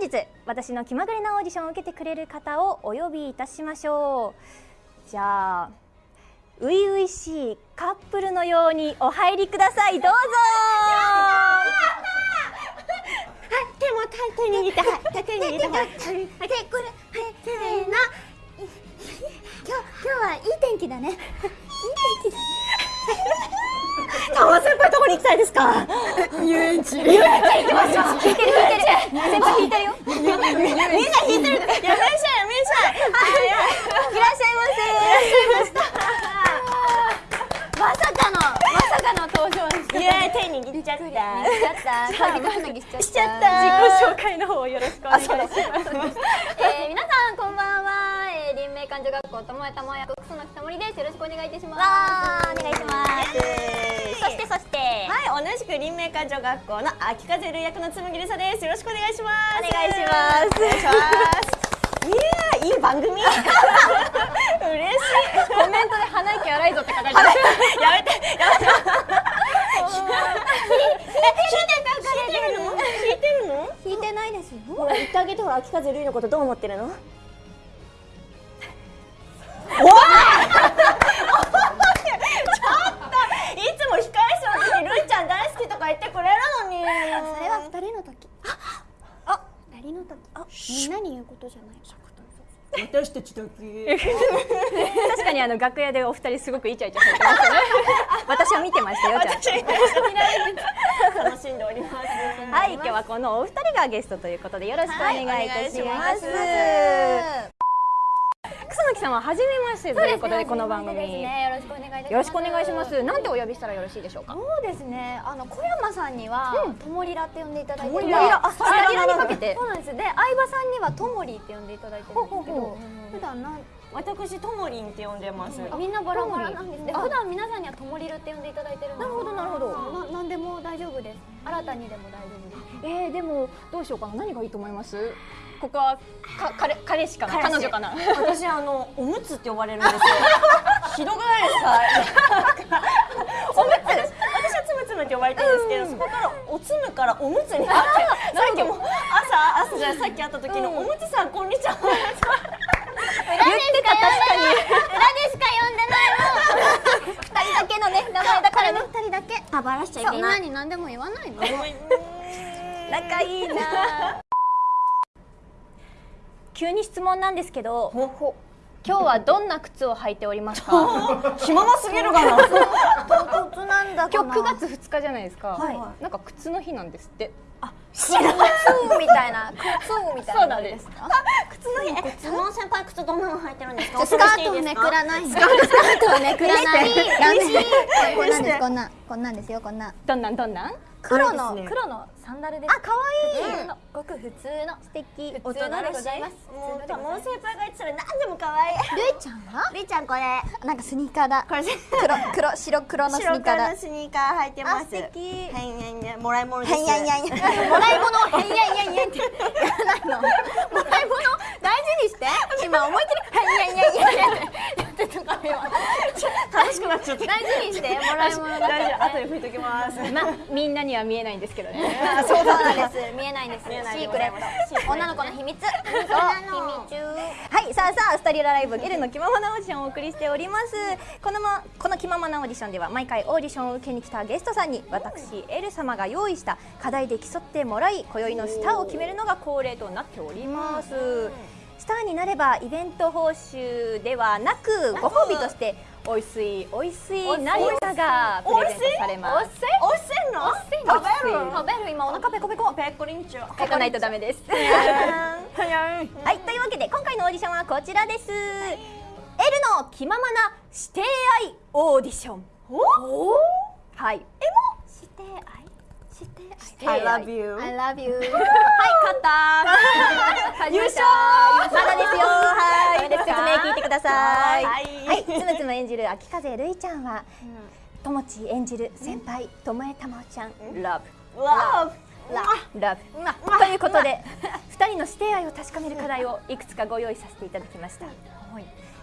本日私の気まぐれなオーディションを受けてくれる方をお呼びい。たしましょうじゃあ初々しい。カップルのようにお入りください。どうぞはい。手も手握ってはい。手握ってはい。これはい。せーの今日今日はい。い。天気だねい。い。天気だ川先輩どこに行きたいですか？遊園地。引いてる引いてる。先輩引いてる。よみんな引いてるやめんしゃいやめんしゃいいらっしゃいませ。まさかのまさかの登場ですイエーイ手握っちゃった。しちゃっちゃったしちゃった。自己紹介の方をよろしくお願いします。えー、皆さんこんばん明館女学校ともえたも役草野北森です。よろしくお願いいたします。わーお願いします。そしてそして。はい同じく林明館女学校の秋風る役のつむぎりさです。よろしくお願いします。お願いします。お願いします。いいい番組。嬉しい。コメントで鼻息荒いぞって書かれてますやめて。やめて。引いてるの聞いてないですよほら言ってあげてほら秋風るいのことどう思ってるのそれは二人の時。あ二人の時。あみんなに言うことじゃない。私たちだけ。確かにあの楽屋でお二人すごくイチャイチャされてましたね。私は見てましたよちゃんと楽しんでおります。はい今日はこのお二人がゲストということでよろしくお願いいたします,、草薙さんは初めましてということでこの番組、ですね。よろしくお願いいたします。よろしくお願いします。なんてお呼びしたらよろしいでしょうか？そうですね。あの小山さんにはともりらって呼んでいただいてともりラ。らあスタリラにかけて。そうなんです。で相葉さんにはともりって呼んでいただいてるんですけほうほうど普段なん私ともりんって呼んでます。みんなバラバラなんですね。あ。普段皆さんにはともりるって呼んでいただいてるなるほどなるほど。ななんでも大丈夫です。新たにでも大丈夫です。えー、でもどうしようかな。何がいいと思います？ここはか彼彼氏かな？彼女かな？私あの おむつって呼ばれるんですよ。ひどくないですか？おむつ。私はつむつむって呼ばれてるんですけど、そこからおつむからおむつになってさっきも朝朝じゃさっき会った時の、おむつさんこんにちはしか呼んでないの。二人だけのね名前だからね。二人だけあばらしちゃいみんけなないに何でも言わないの仲いいな。急に質問なんですけど今日はどんな靴を履いておりますか？気まますぎるかな。唐突なんだ今日9月2日じゃないですか、はい。なんか靴の日なんですって。靴みたいな。靴みたいなそうなんです。靴の日え佐野先輩靴どんなの履いてるんですか？スカートをめくらない。スカートをめくらない。こんなんです。こんなんこんなんですよこんな。んどんなんどんなん？黒のね。黒のサンダルです。あ可愛いい。ごく普通の素敵大人大人でございます。もう先輩が言ってたら何でも可愛いるいちゃんは？りーちゃんこれ。なんかスニーカーだ。これ。黒黒白黒のスニ白ーカーだ。黒のスニーカー履いてます。あ素敵。はいはいはい。もらい物です。へんやんやんやん。もらい物？をへんやんやんやんって。やらないの。もらい物？大事にして。今思いっきり。へんやんやんやんや。やってたから今楽しくなっちゃった大事にして。もらい物だから大丈夫後でね拭いときます。まあみんなには見えないんですけどね。あそうなんです。見えないんですシークレット。女の子の秘密。そう。秘密。はいさあさあスタリラライブゲルの気ままなオーディションをお送りしております。このまこの気ままなオーディションでは毎回オーディションを受けに来たゲストさんに私エル様が用意した課題で競ってもらい今宵のスターを決めるのが恒例となっておりますスターになればイベント報酬ではなくご褒美としておいしいおいしい。何かがプレゼントされます。おい？しいの？食べる？食べる。今お腹ペコペコペッコリンチュ書かないとダメですはい、というわけで今回のオーディションはこちらです。エルの気ままな指定愛オーディション。はい。して愛？して愛。I love you I love you はい、勝った。優勝。まだですよ。はい。説明聞いてください。ははい。い、つむつむ演じる秋風るいちゃんは、ともち演じる先輩ともえたまおちゃん、ラブ。わラブということで 2人の指定愛を確かめる課題をいくつかご用意させていただきました、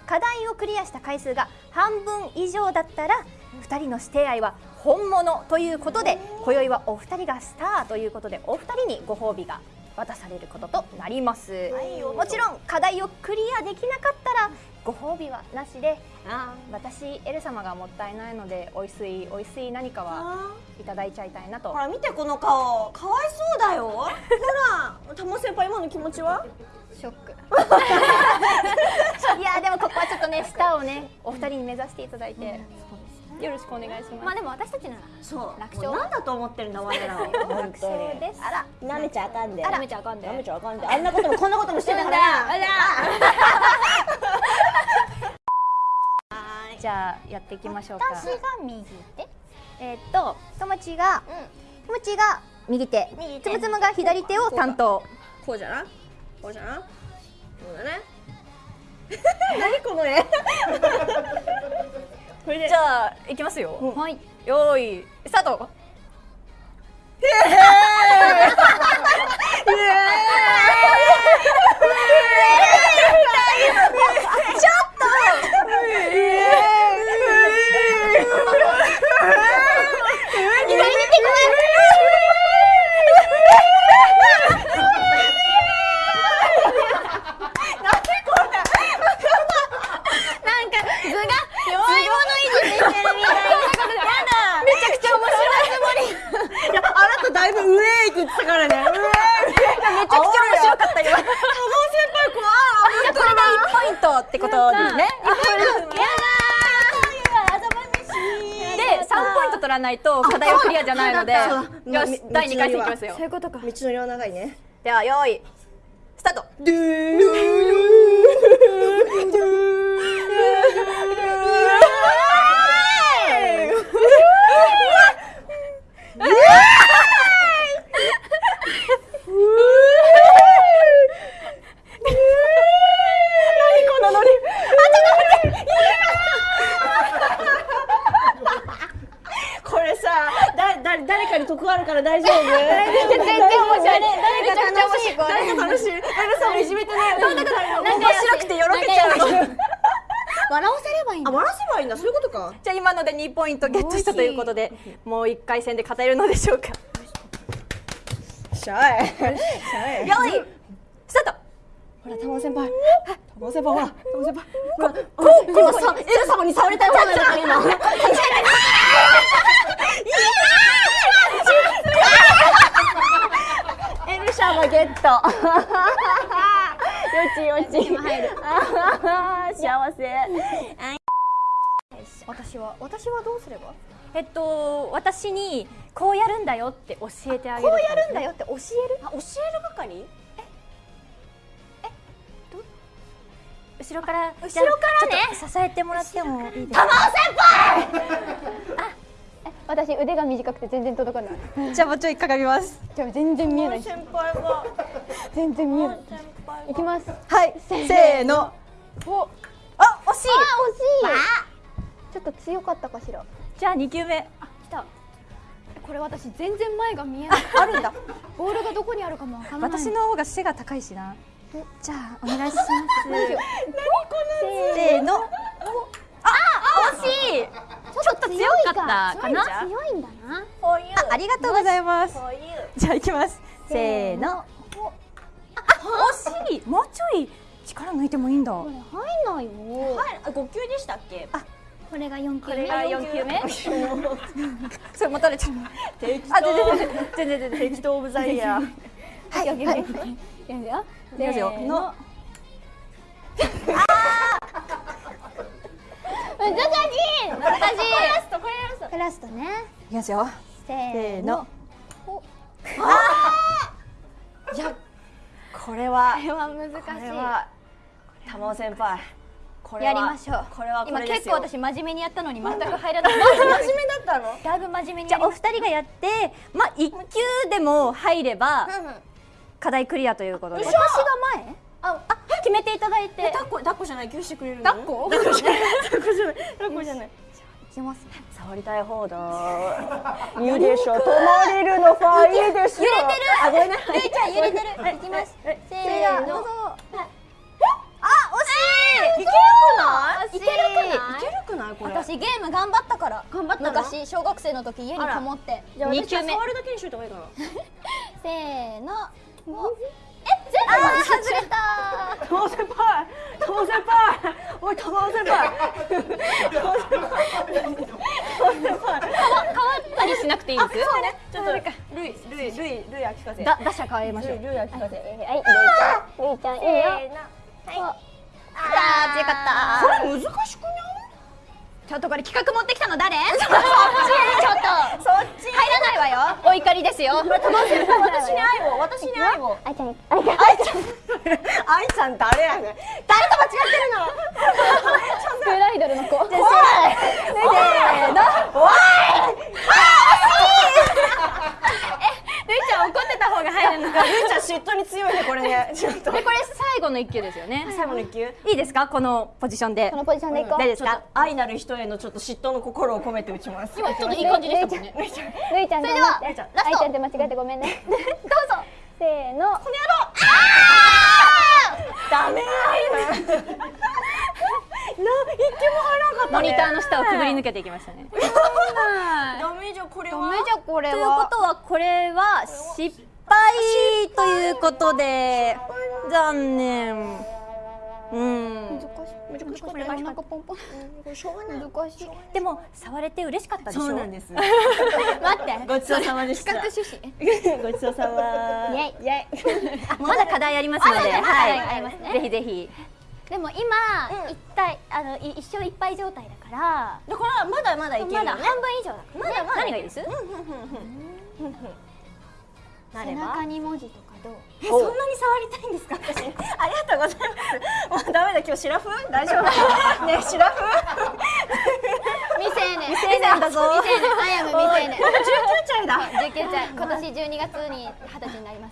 課題をクリアした回数が半分以上だったら2人の指定愛は本物ということで今宵はお二人がスターということでお二人にご褒美が渡されることとなります、いよもちろん課題をクリアできなかったらご褒美はなしであ私エル様がもったいないのでおいしいおいしい何かはあいただいちゃいたいなと。ほら見てこの顔。かわいそうだよ。ほらたも先輩今の気持ちは？ショック。いやでもここはちょっとねスターをねお二人に目指していただいて、よろしくお願いします、まあでも私たちならそう楽勝？なんだと思ってるんだ我らは本当に。ですあら。舐めちゃあかんで。ダメちゃあかんで。舐めちゃあかんで。あんなこともこんなこともしてたから。あら。じゃあやっていきましょうか。私が右手？えーっとともちがともちが右手。右手。つむつむが左手を担当。こうじゃな？こうじゃな？そうだね。何この絵？じゃあいきますよ、はい。よーいスタート。なん か図が弱い者いじめてるみたいなやだめちゃくちゃ面白いつもりいやあなただいぶ上へ行くって言ってたからね上へめちゃくちゃ面白かったよ先輩怖いこれで1ポイントってことですねで3ポイント取らないと課題はクリアじゃないのでよし道第2回戦いきますよ。そういうことか。道のりは長いねではよーいスタート誰かに得あるから大丈夫？全然全然面白い誰めちゃくちゃ面白い。誰か楽しい。エルさんをいじめてないのに面白くてよろけちゃうの。笑わせればいいんだ。あ笑せばいいんだ。そういうことか。じゃあ今ので2ポイントゲットしたということでもう1回戦で勝てるのでしょうか。しゃい。しゃいほら玉尾先輩。玉尾先輩ほら玉尾先輩。ほらこうこうさエル様に触りたいと思うんだから今。エルシャマゲット。よちよち。幸せ。私は私はどうすれば？えっと私にこうやるんだよって教えてあげるこうやるんだよって教える？あ教える係？後ろから後ろからね？支えてもらってもいいですか？私腕が短くて全然届かない。じゃあもうちょいかがみます。じゃあ全然見えない。先輩が全然見えない。先輩。いきますはいせーの。お。あ惜しい。あ惜しい。ちょっと強かったかしら。じゃあ2球目。あ来た。これ私全然前が見えない。あるんだ。ボールがどこにあるかもわからない。私の方が背が高いしなじゃあお願いします。せせーの。あ惜しい。ちょっと強かったかな？強いんだな。こういうあありがとうございます。じゃあいきます。せーの。あ惜しい。もうちょい力抜いてもいいんだ。入んないよ。はいあ五級でしたっけ？これが4球目。これが4球目。それ持たれちゃう適あ全然全然全然全然適当オブザイヤーはいはい。はい。いくよ。いきますよ。せーの。難しい。難しい。とこれやるさクラスト。ねいきますよ。せせーの。ー。のいやこれは。これは難しこれは玉尾先輩。やりましょう。これはこ今結構私真面目にやったのに全く入らない。真面目だったの？だいぶ真面目にじゃあお二人がやってまあ一球でも入れば課題クリアということで。た私が前？ああ決めていただいて。抱っこ抱っこじゃない？救してくれるの？抱っこ抱っこじゃない。抱っこじゃない。抱っこじゃない。いきますね。触りたい方だ いいでしょ止まれるのファいいでしょ揺れてる。あごめんなさい。ゆいちゃん揺れてる。い。きます。えせーの。あ惜しい。いけるくな？い。いけるくな？いいけるくないこれ。私ゲーム頑張ったから。頑張ったの？昔小学生の時家にこもって。じゃあ私触るだけにしといた方がいいかな。せーのえ全部外れた友先輩友先輩おい友先輩変わったりしなくていいですそうねちょっとルイルイルイルイルイ秋風だ打者変えましょうルイ秋風はいルイちゃんルイちゃんいいよはいあー強かったこれ難しくないちょっとこれ企画持ってきたの誰そっちちょっとそっち入らないわよお怒りですよ。私に愛を。私に愛を。あいちゃんあいちゃん愛ちゃん。愛ちゃん誰やねん。誰と間違ってるの？スクールアイドルの子。怖い。せーの怖ルイちゃん怒ってた方が入るのかいルイちゃん嫉妬に強いねこれね。ちょっと。でこれ最後の一球ですよね。最後の一球。いいですか？このポジションで。このポジションでいこう。大丈夫ですか？愛なる人へのちょっと嫉妬の心を込めて打ちます。今ちょっといい感じでしたもんね。ルイちゃんルイちゃんそれでは頑張ってルイちゃんラストあいちゃんって間違えてごめんね。どうぞ。せーの。ダメ愛 なな一球も入らなかったね。モニターの下をくぐり抜けていきましたねダメじゃんこれは。ダメじゃこれというこはとはこれは失敗ということで残念。うん。難しい。これなんかポンポン。しょうがない。難しい。でも触れて嬉しかったでしょ？そうなんです。待って。ごちそうさまでした。企画趣旨。ごちそうさま。イエイ。イエイ。まだ課題ありますので、はい、ありますねぜひぜひ。でも今、一体あのい一勝一敗状態だから。だからまだまだいけるよね。まだ半分以上だから、ね、まだまだ何がいいです？背中に文字とかどう？えそんなに触りたいんですか？私。ありがとうございます。もうダメだ。今日シラフ？大丈夫？ねシラフ？未成年。未成年だぞ。未成年。アイアム未成年。19歳だ。19歳今年12月に二十歳になります